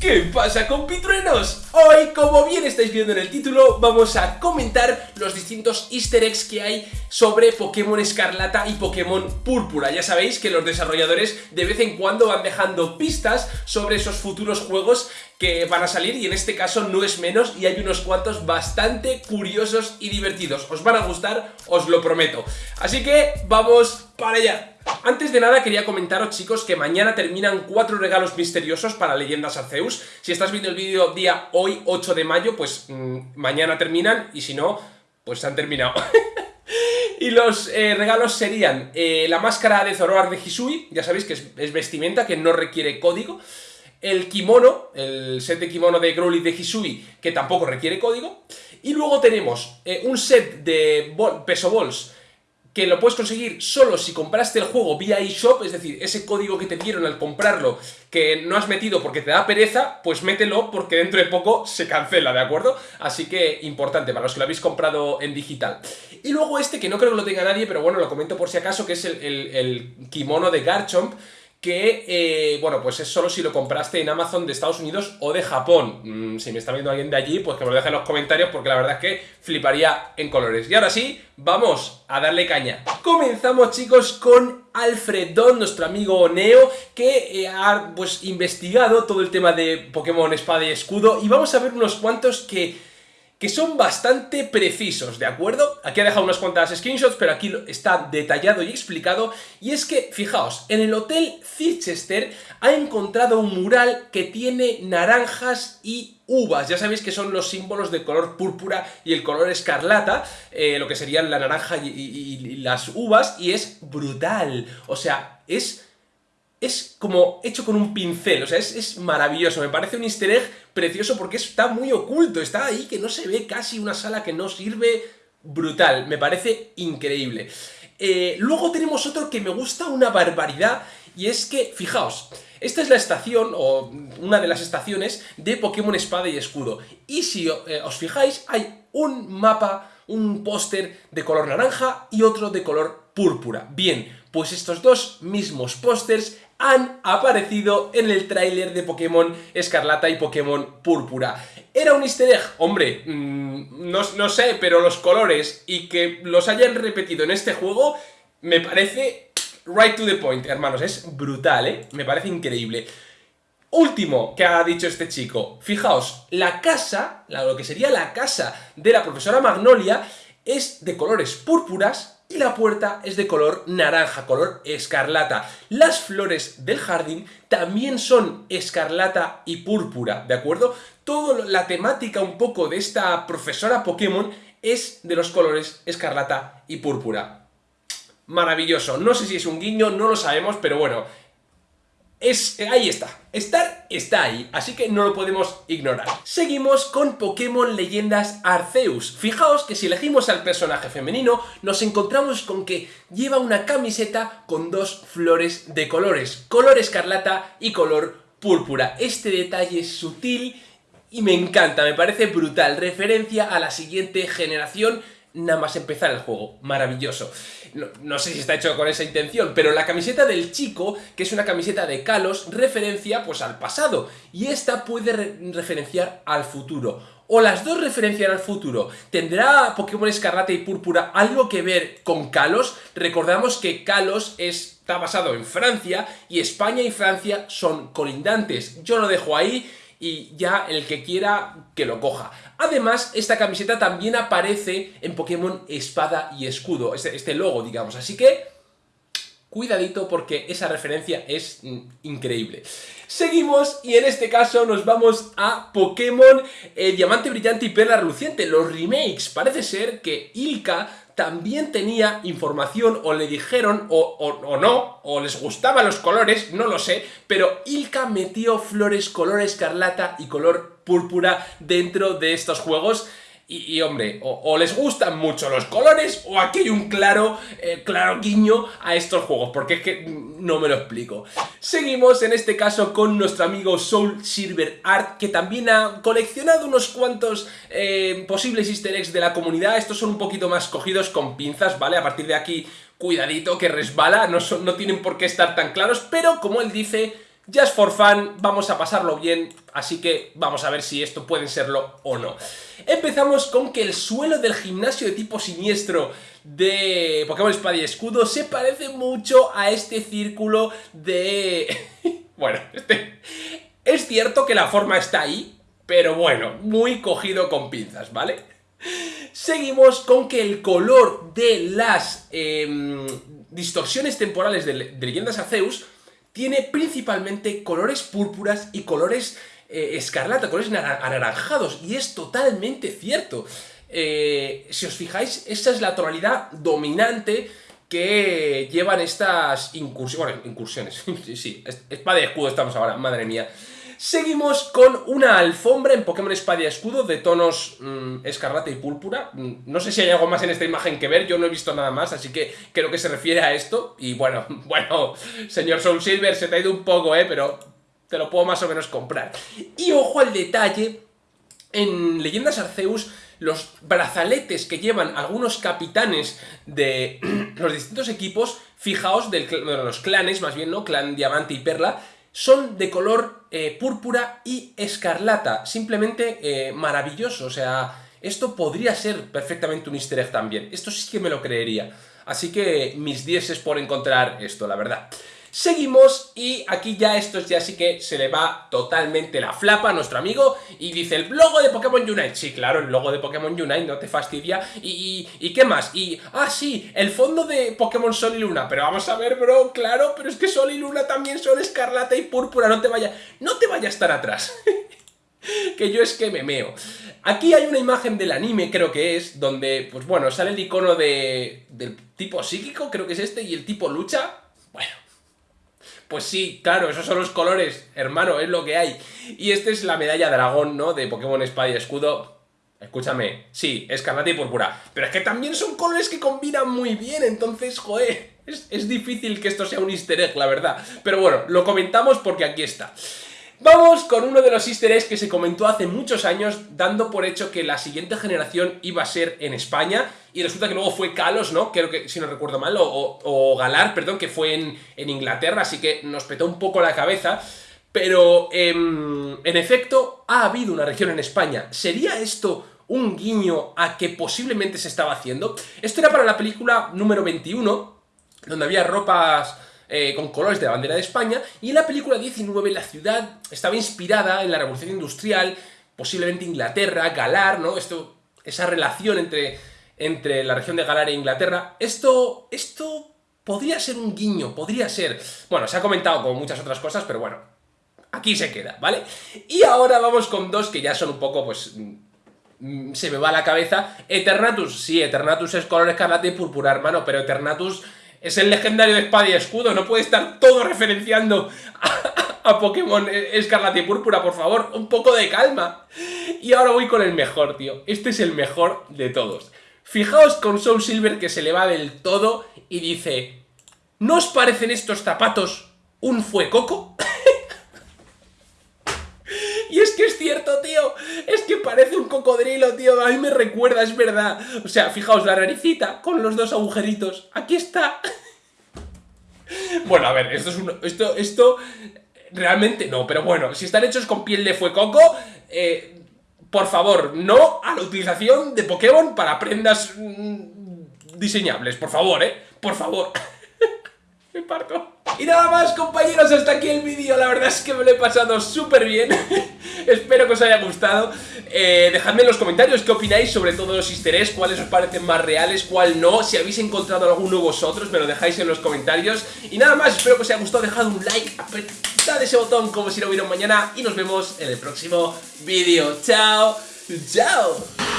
¿Qué pasa compitruenos? Hoy, como bien estáis viendo en el título, vamos a comentar los distintos easter eggs que hay sobre Pokémon Escarlata y Pokémon Púrpura. Ya sabéis que los desarrolladores de vez en cuando van dejando pistas sobre esos futuros juegos que van a salir y en este caso no es menos y hay unos cuantos bastante curiosos y divertidos. Os van a gustar, os lo prometo. Así que vamos para allá. Antes de nada quería comentaros chicos que mañana terminan cuatro regalos misteriosos para Leyendas Arceus. Si estás viendo el vídeo día hoy 8 de mayo, pues mm, mañana terminan y si no, pues han terminado. Y los eh, regalos serían eh, la máscara de Zoroark de Hisui, ya sabéis que es, vestimenta, que no requiere código. El kimono, el set de kimono de Growlithe de Hisui, que tampoco requiere código. Y luego tenemos eh, un set de peso balls que lo puedes conseguir solo si compraste el juego vía eShop, es decir, ese código que te dieron al comprarlo que no has metido porque te da pereza, pues mételo porque dentro de poco se cancela, ¿de acuerdo? Así que importante para los que lo habéis comprado en digital. Y luego este, que no creo que lo tenga nadie, pero bueno, lo comento por si acaso, que es el kimono de Garchomp, que, eh, bueno, pues es solo si lo compraste en Amazon de Estados Unidos o de Japón. Mm, si me está viendo alguien de allí, pues que me lo deje en los comentarios porque la verdad es que fliparía en colores. Y ahora sí, vamos a darle caña. Comenzamos, chicos, con Alfredón, nuestro amigo Neo, que eh, ha, pues, investigado todo el tema de Pokémon Espada y Escudo y vamos a ver unos cuantos que que son bastante precisos, ¿de acuerdo? Aquí he dejado unas cuantas screenshots, pero aquí está detallado y explicado, y es que, fijaos, en el Hotel Chichester ha encontrado un mural que tiene naranjas y uvas, ya sabéis que son los símbolos de color púrpura y el color escarlata, eh, lo que serían la naranja y las uvas, y es brutal, o sea, es es como hecho con un pincel, o sea, es, maravilloso, me parece un easter egg precioso porque está muy oculto, está ahí que no se ve casi una sala que no sirve brutal, me parece increíble. Eh, luego tenemos otro que me gusta una barbaridad y es que, fijaos, esta es la estación, o una de las estaciones, de Pokémon Espada y Escudo. Y si eh, os fijáis, hay un mapa, un póster de color naranja y otro de color púrpura. Bien, pues estos dos mismos pósters han aparecido en el tráiler de Pokémon Escarlata y Pokémon Púrpura. ¿Era un easter egg? Hombre, mm, no, no sé, pero los colores y que los hayan repetido en este juego me parece right to the point, hermanos. Es brutal, ¿eh? Me parece increíble. Último que ha dicho este chico. Fijaos, la casa, lo que sería la casa de la profesora Magnolia, es de colores púrpuras y la puerta es de color naranja, color escarlata. Las flores del jardín también son escarlata y púrpura, ¿de acuerdo? Toda la temática un poco de esta profesora Pokémon es de los colores escarlata y púrpura. Maravilloso, no sé si es un guiño, no lo sabemos, pero bueno, es, ahí está. Estar está ahí, así que no lo podemos ignorar. Seguimos con Pokémon Leyendas Arceus. Fijaos que si elegimos al personaje femenino, nos encontramos con que lleva una camiseta con dos flores de colores, color escarlata y color púrpura. Este detalle es sutil y me encanta, me parece brutal. Referencia a la siguiente generación nada más empezar el juego. Maravilloso. No, sé si está hecho con esa intención, pero la camiseta del chico, que es una camiseta de Kalos, referencia pues al pasado. Y esta puede referenciar al futuro. O las dos referencian al futuro. ¿Tendrá Pokémon Escarlata y Púrpura algo que ver con Kalos? Recordamos que Kalos está basado en Francia y España y Francia son colindantes. Yo lo dejo ahí y ya el que quiera que lo coja. Además, esta camiseta también aparece en Pokémon Espada y Escudo, este, este, logo, digamos. Así que, cuidadito porque esa referencia es mm, increíble. Seguimos y en este caso nos vamos a Pokémon Diamante Brillante y Perla Reluciente, los remakes. Parece ser que Ilka también tenía información o le dijeron o, no, o les gustaban los colores, no lo sé, pero Ilka metió flores color escarlata y color púrpura dentro de estos juegos y, hombre, o, les gustan mucho los colores o aquí hay un claro, eh, claro guiño a estos juegos, porque es que no me lo explico. Seguimos en este caso con nuestro amigo Soul Silver Art, que también ha coleccionado unos cuantos eh, posibles easter eggs de la comunidad. Estos son un poquito más cogidos con pinzas, ¿vale? A partir de aquí, cuidadito que resbala, no, no tienen por qué estar tan claros, pero como él dice just for fun, vamos a pasarlo bien, así que vamos a ver si esto puede serlo o no. Empezamos con que el suelo del gimnasio de tipo siniestro de Pokémon Espada y Escudo se parece mucho a este círculo de... bueno, este... Es cierto que la forma está ahí, pero bueno, muy cogido con pinzas, ¿vale? Seguimos con que el color de las em, distorsiones temporales de, Leyendas Arceus tiene principalmente colores púrpuras y colores eh, escarlata, colores anaranjados, y es totalmente cierto. Eh, si os fijáis, esta es la tonalidad dominante que llevan estas incursiones, bueno, incursiones, sí, espada y escudo estamos ahora, madre mía. Seguimos con una alfombra en Pokémon Espada y Escudo de tonos mm, escarlata y púrpura. Mm, no sé si hay algo más en esta imagen que ver, yo no he visto nada más, así que creo que se refiere a esto. Y bueno, bueno, señor Soul Silver, se te ha ido un poco, ¿eh? Pero te lo puedo más o menos comprar. Y ojo al detalle, en Leyendas Arceus los brazaletes que llevan algunos capitanes de los distintos equipos, fijaos, de los clanes, más bien, ¿no? Clan Diamante y Perla, son de color eh, púrpura y escarlata. Simplemente eh, maravilloso, o sea, esto podría ser perfectamente un easter egg también. Esto sí que me lo creería. Así que mis 10 es por encontrar esto, la verdad. Seguimos y aquí ya esto ya sí que se le va totalmente la flapa a nuestro amigo y dice el logo de Pokémon Unite. Sí, claro, el logo de Pokémon Unite no te fastidia. ¿Y, y, qué más? Y, ah, sí, el fondo de Pokémon Sol y Luna. Pero vamos a ver, bro, claro, pero es que Sol y Luna también son escarlata y púrpura. No te vaya, no te vaya a estar atrás. que yo es que me meo. Aquí hay una imagen del anime, creo que es, donde, pues bueno, sale el icono de, del tipo psíquico, creo que es este, y el tipo lucha. Pues sí, claro, esos son los colores, hermano, es lo que hay. Y esta es la medalla dragón, ¿no? De Pokémon Espada y Escudo. Escúchame, sí, escarlata y púrpura. Pero es que también son colores que combinan muy bien, entonces, joder, es, es difícil que esto sea un easter egg, la verdad. Pero bueno, lo comentamos porque aquí está. Vamos con uno de los easter eggs que se comentó hace muchos años, dando por hecho que la siguiente generación iba a ser en España, y resulta que luego fue Kalos, ¿no? Creo que, si no recuerdo mal, o, Galar, perdón, que fue en, Inglaterra, así que nos petó un poco la cabeza. Pero, em, en efecto, ha habido una región en España. ¿Sería esto un guiño a que posiblemente se estaba haciendo? Esto era para la película número 21, donde había ropas eh, con colores de la bandera de España, y en la película 19 la ciudad estaba inspirada en la revolución industrial, posiblemente Inglaterra, Galar, ¿no? Esto, esa relación entre, entre la región de Galar e Inglaterra. Esto, esto podría ser un guiño, podría ser... Bueno, se ha comentado con muchas otras cosas, pero bueno, aquí se queda, ¿vale? Y ahora vamos con dos que ya son un poco, pues mm, se me va la cabeza. Eternatus, sí, Eternatus es color escarlata y púrpura, hermano, pero Eternatus es el legendario de espada y escudo, no puede estar todo referenciando a, Pokémon Escarlata y Púrpura, por favor, un poco de calma. Y ahora voy con el mejor, tío. Este es el mejor de todos. Fijaos con Soul Silver que se le va del todo y dice ¿No os parecen estos zapatos un fuecoco? Es cierto, tío. Es que parece un cocodrilo, tío. A mí me recuerda, es verdad. O sea, fijaos la naricita con los dos agujeritos. Aquí está. bueno, a ver, esto es un... Esto, esto... Realmente no, pero bueno, si están hechos con piel de fuecoco, eh, por favor, no a la utilización de Pokémon para prendas mm, diseñables, por favor, ¿eh? Por favor. Me parto. Y nada más compañeros, hasta aquí el vídeo, la verdad es que me lo he pasado súper bien. Espero que os haya gustado. Eh, Dejadme en los comentarios qué opináis sobre todos los easter eggs Cuáles os parecen más reales, cuál no. Si habéis encontrado alguno vosotros, me lo dejáis en los comentarios. Y nada más, espero que os haya gustado. Dejad un like, apretad ese botón como si lo hubiera mañana. Y nos vemos en el próximo vídeo. Chao, chao